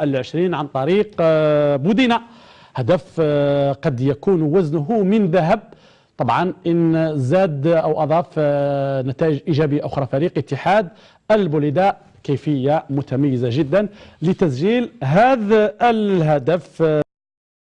العشرين عن طريق آه، بودينا هدف آه، قد يكون وزنه من ذهب. طبعا إن زاد أو أضاف آه، نتائج إيجابية أخرى. فريق اتحاد البوليداء كيفية متميزة جدا لتسجيل هذا الهدف